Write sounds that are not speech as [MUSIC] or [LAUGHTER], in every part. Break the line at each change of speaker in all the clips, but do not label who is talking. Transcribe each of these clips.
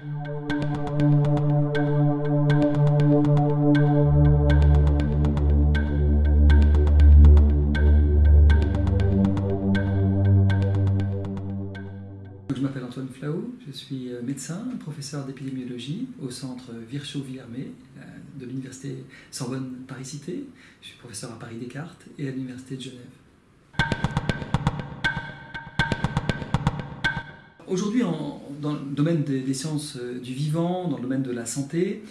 Je m'appelle Antoine Flau, je suis euh, médecin, professeur d'épidémiologie au centre Virchow-Villermé euh, de l'université Sorbonne Paris-Cité. Je suis professeur à Paris Descartes et à l'université de Genève. Aujourd'hui, dans le domaine des, sciences euh, du vivant, dans le domaine de la santé,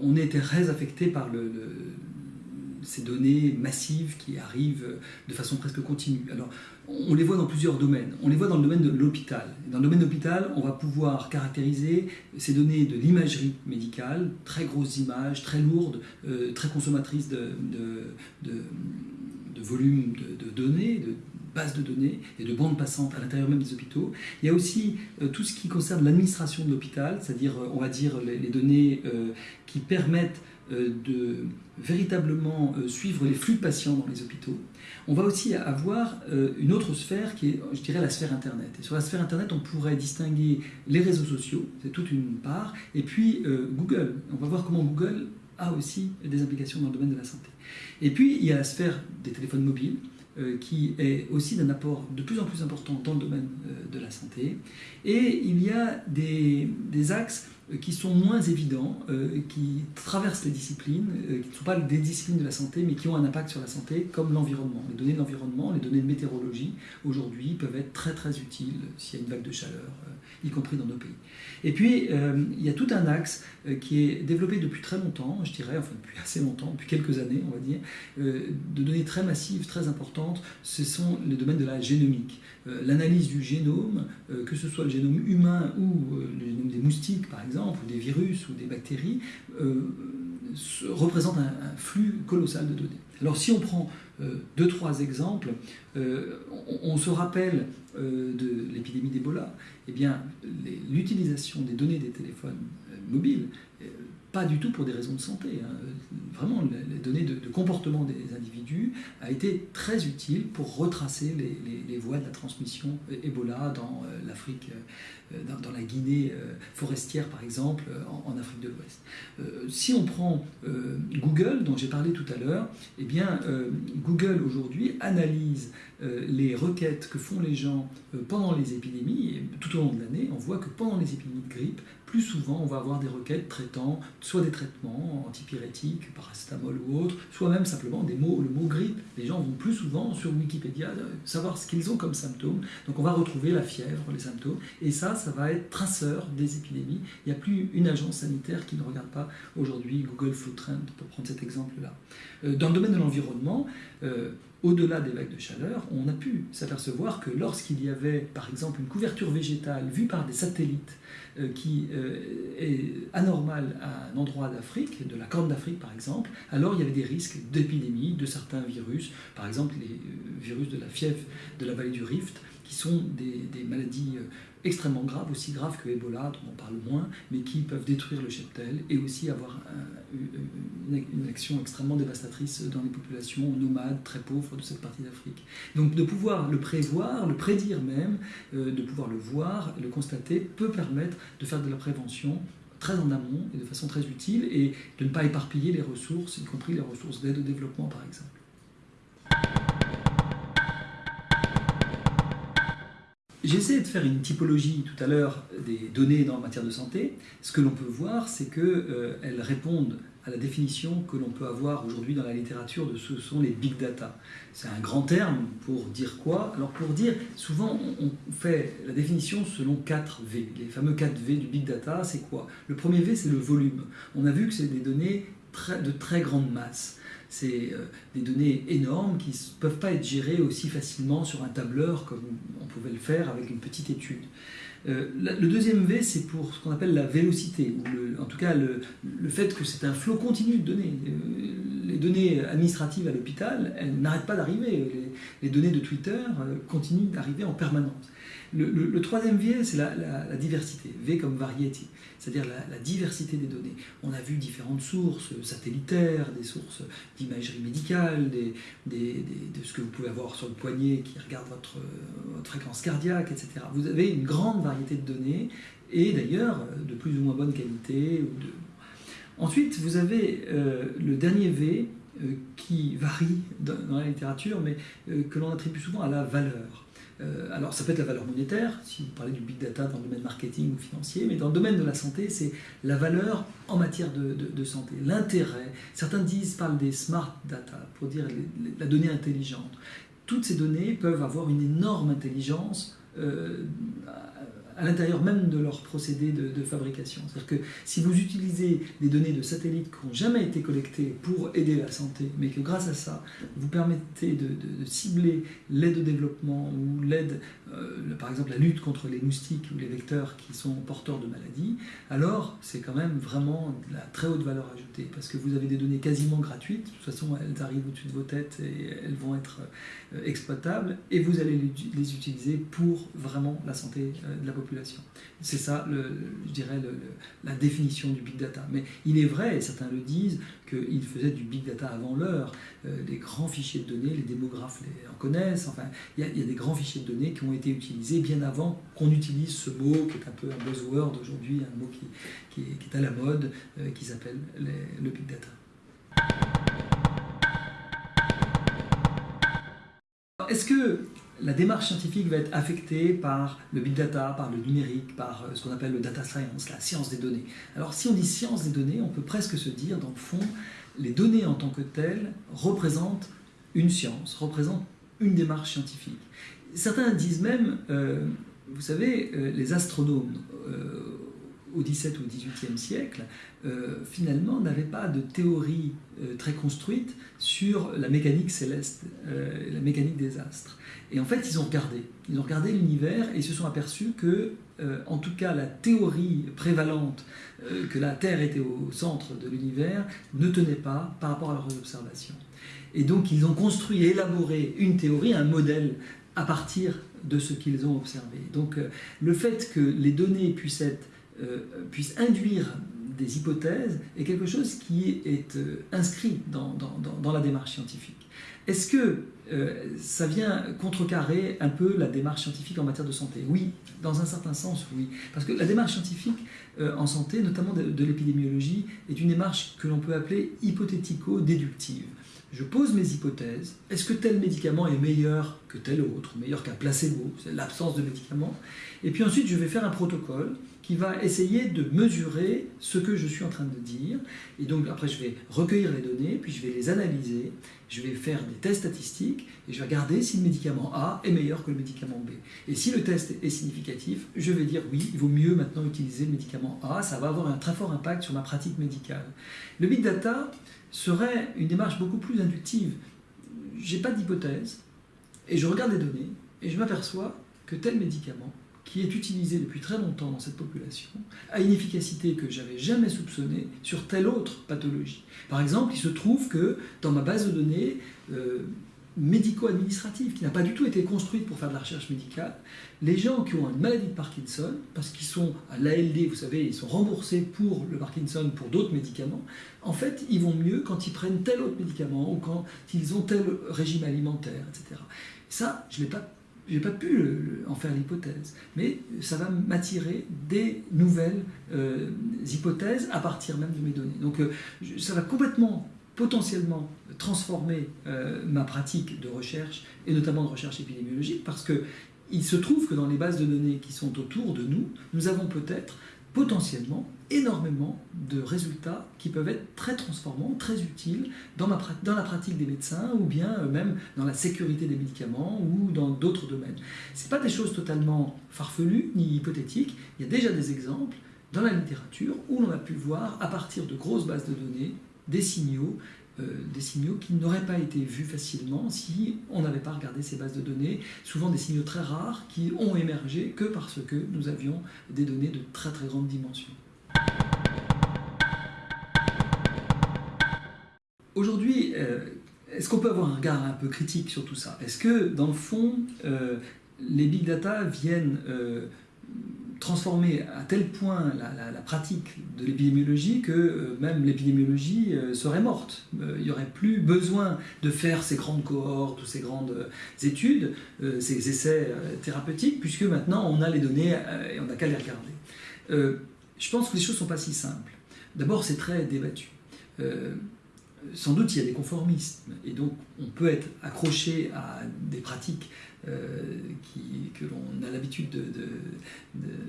on est très affecté par ces données massives qui arrivent de façon presque continue. Alors, on les voit dans plusieurs domaines. On les voit dans le domaine de l'hôpital. Dans le domaine de l'hôpital, on va pouvoir caractériser ces données de l'imagerie médicale, très grosses images, très lourdes, euh, très consommatrices de, de, de, volume de, données, bases de données et de bandes passantes à l'intérieur même des hôpitaux. Il y a aussi euh, tout ce qui concerne l'administration de l'hôpital, c'est-à-dire, euh, on va dire, les, données qui permettent euh, de véritablement euh, suivre les flux de patients dans les hôpitaux. On va aussi avoir euh, une autre sphère qui est, je dirais, la sphère Internet. Et sur la sphère Internet, on pourrait distinguer les réseaux sociaux, c'est toute une part, et puis Google. On va voir comment Google a aussi des implications dans le domaine de la santé. Et puis, il y a la sphère des téléphones mobiles, qui est aussi d'un apport de plus en plus important dans le domaine de la santé. Et il y a des, axes euh, qui sont moins évidents, euh, qui traversent les disciplines, euh, qui ne sont pas des disciplines de la santé, mais qui ont un impact sur la santé, comme l'environnement. Les données de l'environnement, les données de météorologie, aujourd'hui, peuvent être très très utiles s'il y a une vague de chaleur, y compris dans nos pays. Et puis, il y a tout un axe qui est développé depuis très longtemps, je dirais, enfin depuis [LAUGHS] assez longtemps, depuis quelques années, on va dire, de données très massives, très importantes, ce sont les domaines de la génomique. L'analyse du génome, que ce soit le génome humain ou le génome des moustiques, par exemple, ou des virus ou des bactéries, euh, représentent un, flux colossal de données. Alors si on prend euh, deux, trois exemples, euh, on, se rappelle de l'épidémie d'Ebola, eh bien l'utilisation des données des téléphones mobiles pas du tout pour des raisons de santé. Hein. Vraiment, les données de, comportement des individus a été très utile pour retracer les, voies de la transmission Ebola dans euh, l'Afrique, euh, dans, la Guinée euh, forestière par exemple, en, Afrique de l'Ouest. si on prend Google, dont j'ai parlé tout à l'heure, eh bien Google aujourd'hui analyse les requêtes que font les gens pendant les épidémies, tout au long de l'année, on voit que pendant les épidémies de grippe, plus souvent on va avoir des requêtes traitant soit des traitements antipyrétiques, paracétamol ou autre, soit même simplement des mots, le mot grippe. Les gens vont plus souvent sur Wikipédia euh, savoir ce qu'ils ont comme symptômes. Donc on va retrouver la fièvre, les symptômes, et ça, ça va être traceur des épidémies. Il n'y a plus une agence sanitaire qui ne regarde pas aujourd'hui Google Food Trend, pour prendre cet exemple-là. Euh, dans le domaine de l'environnement, euh, au-delà des vagues de chaleur, on a pu s'apercevoir que lorsqu'il y avait, par exemple, une couverture végétale vue par des satellites euh, qui euh, est anormale à un endroit d'Afrique, de la Corne d'Afrique par exemple, alors il y avait des risques d'épidémie de certains virus, par exemple les euh, virus de la fièvre de la vallée du Rift, qui sont des, maladies extrêmement graves, aussi graves que Ebola, dont on parle moins, mais qui peuvent détruire le cheptel et aussi avoir une, action extrêmement dévastatrice dans les populations nomades, très pauvres de cette partie d'Afrique. Donc de pouvoir le prévoir, le prédire même, euh, de pouvoir le voir, le constater, peut permettre de faire de la prévention très en amont et de façon très utile et de ne pas éparpiller les ressources, y compris les ressources d'aide au développement par exemple. J'ai essayé de faire une typologie tout à l'heure des données dans la matière de santé. Ce que l'on peut voir, c'est qu'elles euh, répondent à la définition que l'on peut avoir aujourd'hui dans la littérature de ce sont les big data. C'est un grand terme pour dire quoi? Alors pour dire, souvent on fait la définition selon 4 V. Les fameux 4 V du big data, c'est quoi? Le premier V, c'est le volume. On a vu que c'est des données de très grande masse c'est euh, des données énormes qui ne peuvent pas être gérées aussi facilement sur un tableur comme on pouvait le faire avec une petite étude. Euh, le deuxième V, c'est pour ce qu'on appelle la vélocité, ou en tout cas le, fait que c'est un flot continu de données. Euh, les données administratives à l'hôpital, elles n'arrêtent pas d'arriver. Les, données de Twitter continuent d'arriver en permanence. Le, troisième V, c'est la, diversité. V comme variety, c'est-à-dire la, diversité des données. On a vu différentes sources satellitaires, des sources d'imagerie médicale, de ce que vous pouvez avoir sur le poignet qui regarde votre, fréquence cardiaque, etc. Vous avez une grande variété de données et d'ailleurs de plus ou moins bonne qualité. Ensuite, vous avez euh, le dernier V euh, qui varie dans, la littérature, mais euh, que l'on attribue souvent à la valeur. Alors ça peut être la valeur monétaire, si vous parlez du big data dans le domaine marketing ou financier, mais dans le domaine de la santé, c'est la valeur en matière de, santé, l'intérêt. Certains disent, parlent des smart data, pour dire la donnée intelligente. Toutes ces données peuvent avoir une énorme intelligence à l'intérieur même de leur procédé de, fabrication. C'est-à-dire que si vous utilisez des données de satellites qui n'ont jamais été collectées pour aider la santé, mais que grâce à ça, vous permettez de, cibler l'aide au développement ou l'aide, euh, par exemple la lutte contre les moustiques ou les vecteurs qui sont porteurs de maladies, alors c'est quand même vraiment de la très haute valeur ajoutée, parce que vous avez des données quasiment gratuites, de toute façon elles arrivent au-dessus de vos têtes et elles vont être euh, exploitables, et vous allez les utiliser pour vraiment la santé euh, de la population c'est ça, je dirais, la définition du big data. Mais il est vrai, et certains le disent, qu'ils faisaient du big data avant l'heure. Les grands fichiers de données, les démographes les en connaissent. Enfin, il y, a, des grands fichiers de données qui ont été utilisés bien avant qu'on utilise ce mot qui est un peu un buzzword aujourd'hui, un mot qui, est, à la mode, euh, qui s'appelle le big data. Est-ce que la démarche scientifique va être affectée par le big data, par le numérique, par euh, ce qu'on appelle le data science, la science des données? Alors si on dit science des données, on peut presque se dire, dans le fond, les données en tant que telles représentent une science, représentent une démarche scientifique. Certains disent même, euh, vous savez, euh, les astronomes au XVIIe ou XVIIIe siècle, finalement, n'avaient pas de théorie très construite sur la mécanique céleste, la mécanique des astres. Et en fait, ils ont regardé. Ils ont regardé l'univers et se sont aperçus que, euh, en tout cas, la théorie prévalente euh, que la Terre était au centre de l'univers ne tenait pas par rapport à leurs observations. Et donc, ils ont construit et élaboré une théorie, un modèle à partir de ce qu'ils ont observé. Donc, euh, le fait que les données puissent, être, puissent induire des hypothèses est quelque chose qui est inscrit dans, la démarche scientifique. Est-ce que euh, ça vient contrecarrer un peu la démarche scientifique en matière de santé? Oui, dans un certain sens, oui. Parce que la démarche scientifique euh, en santé, notamment de, l'épidémiologie, est une démarche que l'on peut appeler hypothético-déductive. Je pose mes hypothèses. Est-ce que tel médicament est meilleur que tel autre, meilleur qu'un placebo C'est l'absence de médicament. Et puis ensuite, je vais faire un protocole qui va essayer de mesurer ce que je suis en train de dire. Et donc après, je vais recueillir les données, puis je vais les analyser, je vais faire des tests statistiques, et je vais regarder si le médicament A est meilleur que le médicament B. Et si le test est significatif, je vais dire oui, il vaut mieux maintenant utiliser le médicament A, ça va avoir un très fort impact sur ma pratique médicale. Le big data serait une démarche beaucoup plus inductive. J'ai pas d'hypothèse, et je regarde les données, et je m'aperçois que tel médicament qui est utilisé depuis très longtemps dans cette population, a une efficacité que j'avais jamais soupçonnée sur telle autre pathologie. Par exemple, il se trouve que dans ma base de données euh, médico-administrative, qui n'a pas du tout été construite pour faire de la recherche médicale, les gens qui ont une maladie de Parkinson, parce qu'ils sont à l'ALD, vous savez, ils sont remboursés pour le Parkinson, pour d'autres médicaments, en fait, ils vont mieux quand ils prennent tel autre médicament ou quand ils ont tel régime alimentaire, etc. Ça, je ne l'ai pas n'ai pas pu en faire l'hypothèse, mais ça va m'attirer des nouvelles euh, hypothèses à partir même de mes données. Donc euh, ça va complètement, potentiellement transformer euh, ma pratique de recherche, et notamment de recherche épidémiologique, parce que il se trouve que dans les bases de données qui sont autour de nous, nous avons peut-être potentiellement énormément de résultats qui peuvent être très transformants, très utiles dans, dans la pratique des médecins ou bien euh, même dans la sécurité des médicaments ou dans d'autres domaines. Ce pas des choses totalement farfelues ni hypothétiques, il y a déjà des exemples dans la littérature où l'on a pu voir à partir de grosses bases de données des signaux euh, des signaux qui n'auraient pas été vus facilement si on n'avait pas regardé ces bases de données, souvent des signaux très rares qui ont émergé que parce que nous avions des données de très très grande dimension. Aujourd'hui, euh, est-ce qu'on peut avoir un regard un peu critique sur tout ça? Est-ce que, dans le fond, euh, les big data viennent transformer à tel point la, pratique de l'épidémiologie que euh, même l'épidémiologie euh, serait morte. Euh, il n'y aurait plus besoin de faire ces grandes cohortes ou ces grandes études, ces essais thérapeutiques, puisque maintenant on a les données et on n'a qu'à les regarder. je pense que les choses ne sont pas si simples. D'abord, c'est très débattu sans doute il y a des conformismes et donc on peut être accroché à des pratiques euh, que l'on a l'habitude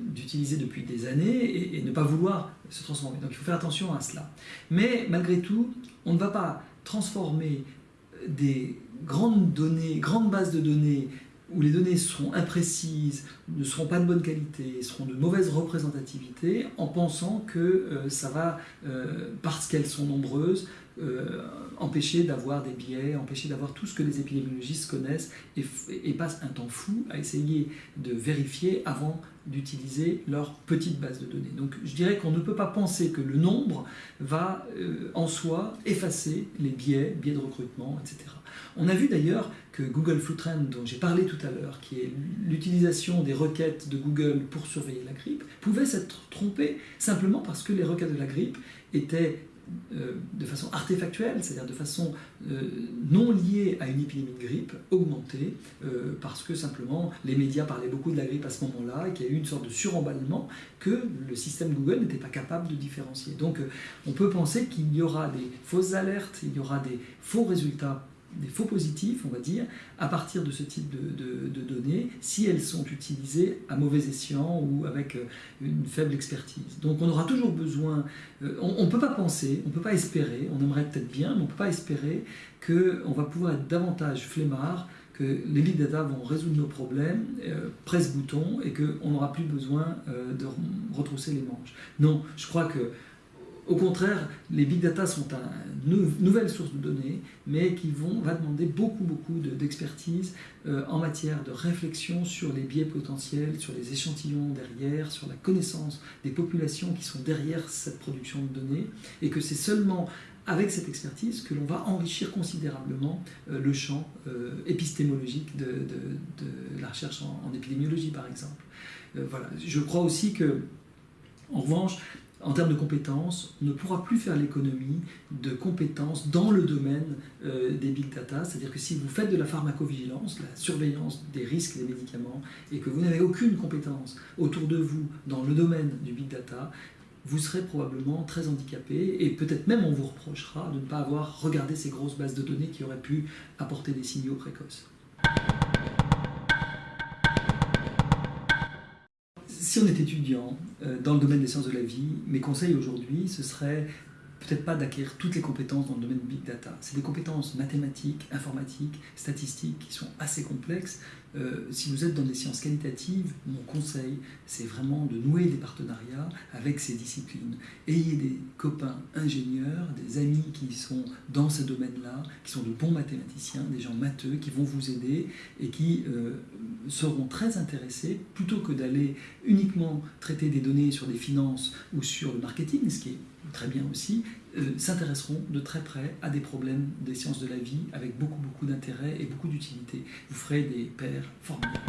d'utiliser de, depuis des années et, ne pas vouloir se transformer. Donc il faut faire attention à cela. Mais malgré tout, on ne va pas transformer des grandes données, grandes bases de données où les données seront imprécises, ne seront pas de bonne qualité, seront de mauvaise représentativité, en pensant que euh, ça va, euh, parce qu'elles sont nombreuses, euh, empêcher d'avoir des biais, empêcher d'avoir tout ce que les épidémiologistes connaissent et, passent un temps fou à essayer de vérifier avant d'utiliser leur petite base de données. Donc je dirais qu'on ne peut pas penser que le nombre va en soi effacer les biais, biais de recrutement, etc. On a vu d'ailleurs que Google Trend, dont j'ai parlé tout à l'heure, qui est l'utilisation des requêtes de Google pour surveiller la grippe, pouvait s'être trompé simplement parce que les requêtes de la grippe étaient euh, de façon artefactuelle, c'est-à-dire de façon euh, non liée à une épidémie de grippe, augmentée, euh, parce que simplement les médias parlaient beaucoup de la grippe à ce moment-là, et qu'il y a eu une sorte de suremballement que le système Google n'était pas capable de différencier. Donc on peut penser qu'il y aura des fausses alertes, il y aura des faux résultats des faux positifs, on va dire, à partir de ce type de, données, si elles sont utilisées à mauvais escient ou avec euh, une faible expertise. Donc on aura toujours besoin, euh, on ne peut pas penser, on ne peut pas espérer, on aimerait peut-être bien, mais on ne peut pas espérer qu'on va pouvoir être davantage flemmard, que les big data vont résoudre nos problèmes, euh, presse-bouton, et qu'on n'aura plus besoin de retrousser les manches. Non, je crois que au contraire, les big data sont une nouvelle source de données, mais qui vont, va demander beaucoup, beaucoup d'expertise euh, en matière de réflexion sur les biais potentiels, sur les échantillons derrière, sur la connaissance des populations qui sont derrière cette production de données, et que c'est seulement avec cette expertise que l'on va enrichir considérablement euh, le champ euh, épistémologique de, la recherche en, en, épidémiologie, par exemple. voilà. Je crois aussi que, en revanche, en termes de compétences, on ne pourra plus faire l'économie de compétences dans le domaine euh, des big data. C'est-à-dire que si vous faites de la pharmacovigilance, la surveillance des risques des médicaments, et que vous n'avez aucune compétence autour de vous dans le domaine du big data, vous serez probablement très handicapé et peut-être même on vous reprochera de ne pas avoir regardé ces grosses bases de données qui auraient pu apporter des signaux précoces. Si on est étudiant euh, dans le domaine des sciences de la vie, mes conseils aujourd'hui, ce serait peut-être pas d'acquérir toutes les compétences dans le domaine big data. C'est des compétences mathématiques, informatiques, statistiques qui sont assez complexes. Euh, si vous êtes dans des sciences qualitatives, mon conseil, c'est vraiment de nouer des partenariats avec ces disciplines. Ayez des copains ingénieurs, des amis qui sont dans ce domaine-là, qui sont de bons mathématiciens, des gens matheux, qui vont vous aider et qui euh, seront très intéressés, plutôt que d'aller uniquement traiter des données sur des finances ou sur le marketing, ce qui est très bien aussi, euh, s'intéresseront de très près à des problèmes des sciences de la vie avec beaucoup beaucoup d'intérêt et beaucoup d'utilité. Vous ferez des pairs formidables.